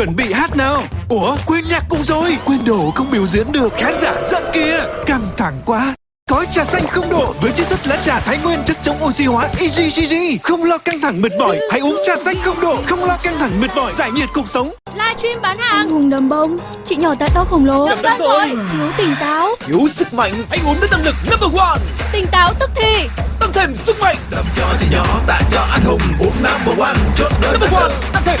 chuẩn bị hát nào? Ủa quên nhạc cụ rồi. Quên đồ không biểu diễn được. Khán giả giận kìa. Căng thẳng quá. Gói trà xanh không độ với chiết xuất lá trà Thái Nguyên chất chống oxy hóa EGGG không lo căng thẳng mệt mỏi hãy uống trà xanh không độ không lo căng thẳng mệt mỏi giải nhiệt cuộc sống. Livestream bán hàng. Hùng đầm bông. Chị nhỏ tại to khổng lồ. Đầm đất rồi. Thiếu tỉnh táo. Thiếu sức mạnh Hãy uống nước năng lực number one. Tỉnh táo tức thì. Tăng thêm sức mạnh. Đập cho chị nhỏ tặng cho anh hùng uống number one. Chốt đơn Number one Tăng thêm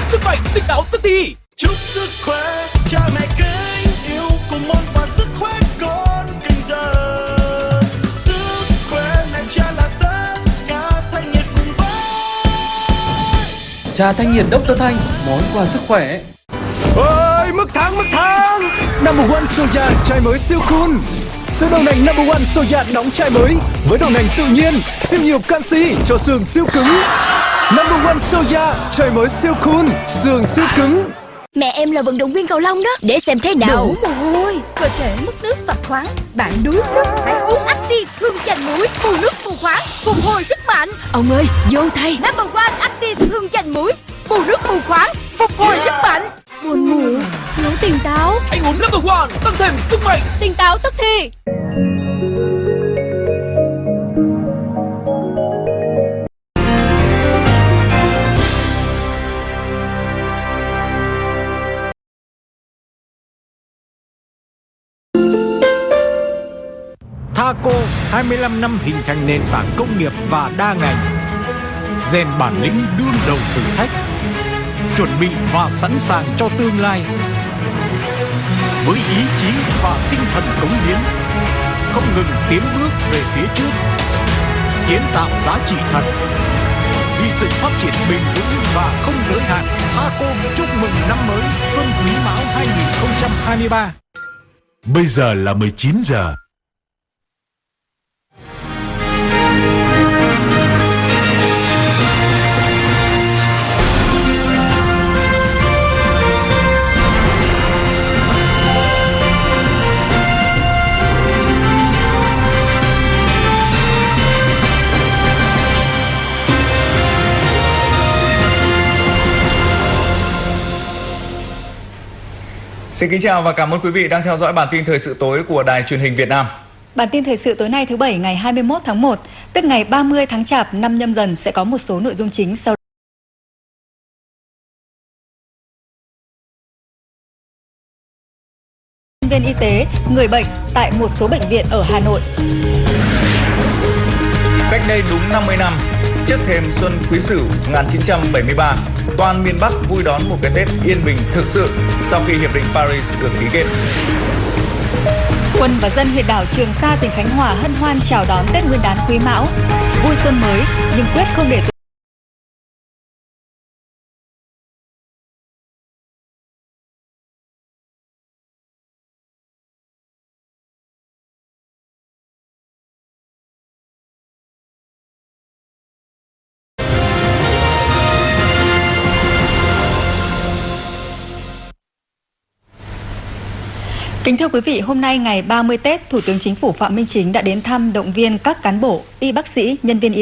Trà thanh nhiệt Dr. Thanh, Món quà sức khỏe. Ơi mức thắng mức thắng number one soya chai mới siêu cool. Sữa đậu nành number one soya đóng chai mới với đậu nành tự nhiên, siêu nhiều canxi cho xương siêu cứng. Number one soya chai mới siêu cool, xương siêu cứng. Mẹ em là vận động viên cầu lông đó. Để xem thế nào. Đủ mồ hôi Cơ thể mất nước và khoáng. Bạn đuối sức. Hãy uống Active Hương chanh muối. Bù nước bù khoáng. Phục hồi sức mạnh. Ông ơi vô thay. Number one Active Hương chanh muối. Bù nước bù khoáng. Phục hồi sức mạnh. Buồn ngủ. Thiếu tỉnh táo. Hãy uống number one. Tăng thêm sức mạnh. Tỉnh táo tức thì Thaco 25 năm hình thành nền tảng công nghiệp và đa ngành. Rèn bản lĩnh đương đầu thử thách, chuẩn bị và sẵn sàng cho tương lai. Với ý chí và tinh thần cống hiến, không ngừng tiến bước về phía trước, kiến tạo giá trị thật. Vì sự phát triển bền vững và không giới hạn, Thaco chúc mừng năm mới, Xuân Quý Mão 2023 Bây giờ là 19 giờ. Xin kính chào và cảm ơn quý vị đang theo dõi bản tin thời sự tối của Đài truyền hình Việt Nam. Bản tin thời sự tối nay thứ Bảy ngày 21 tháng 1, tức ngày 30 tháng Chạp năm nhâm dần sẽ có một số nội dung chính sau nhân viên y tế, người bệnh tại một số bệnh viện ở Hà Nội. Cách đây đúng 50 năm, trước thềm Xuân Quý Sửu 1973, toàn miền Bắc vui đón một cái Tết yên bình thực sự sau khi Hiệp định Paris được ký kết. Quân và dân huyện đảo Trường Sa, tỉnh Khánh Hòa hân hoan chào đón Tết Nguyên đán Quý Mão, vui xuân mới nhưng quyết không để Kính thưa quý vị, hôm nay ngày 30 Tết, Thủ tướng Chính phủ Phạm Minh Chính đã đến thăm động viên các cán bộ, y bác sĩ, nhân viên y